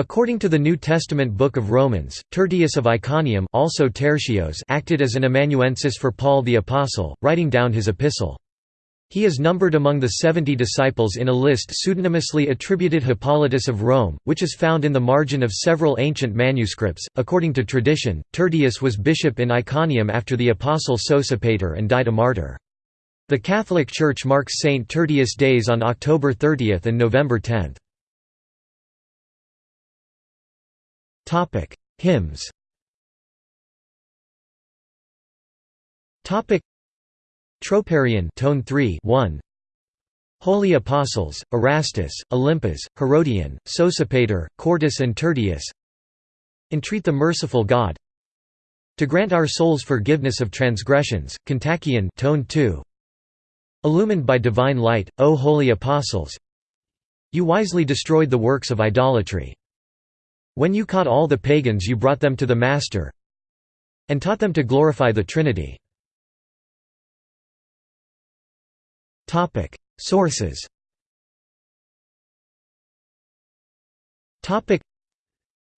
According to the New Testament Book of Romans, Tertius of Iconium also Tertios acted as an amanuensis for Paul the Apostle, writing down his epistle. He is numbered among the seventy disciples in a list pseudonymously attributed Hippolytus of Rome, which is found in the margin of several ancient manuscripts. According to tradition, Tertius was bishop in Iconium after the apostle Sosipater and died a martyr. The Catholic Church marks Saint Tertius days on October 30 and November 10. Topic: Hymns. Topic: Troparion, tone 3, 1. Holy Apostles: Erastus, Olympas, Herodion, Sosipater, Quartus and Tertius. Entreat the merciful God to grant our souls forgiveness of transgressions. Kontakion, tone 2. Illumined by divine light, O holy apostles, you wisely destroyed the works of idolatry. When you caught all the pagans you brought them to the Master and taught them to glorify the Trinity. Sources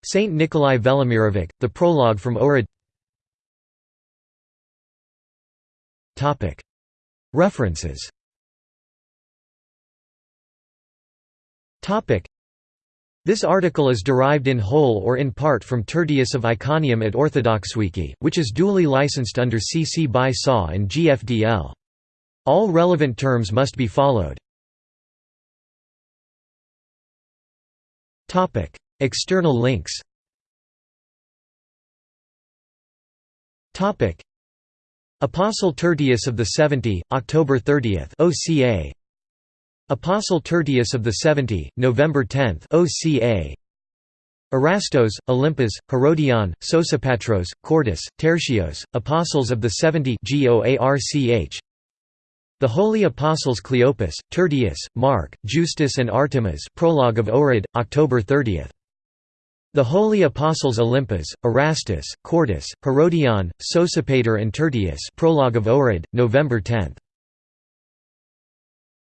Saint Nikolai Velimirovic, The Prologue from Ohrid References this article is derived in whole or in part from Tertius of Iconium at OrthodoxWiki, which is duly licensed under CC by SA and GFDL. All relevant terms must be followed. External links Apostle Tertius of the Seventy, October 30 OCA Apostle Tertius of the Seventy, November 10 OCA Erastos, Olympas, Herodion, Sosipatros, Quartus, Tertios, Apostles of the Seventy The Holy Apostles Cleopas, Tertius, Mark, Justus and Artemas Prologue of Ohrid, October 30 The Holy Apostles Olympas, Erastus, Quartus, Herodion, Sosipater and Tertius Prologue of Ohrid, November 10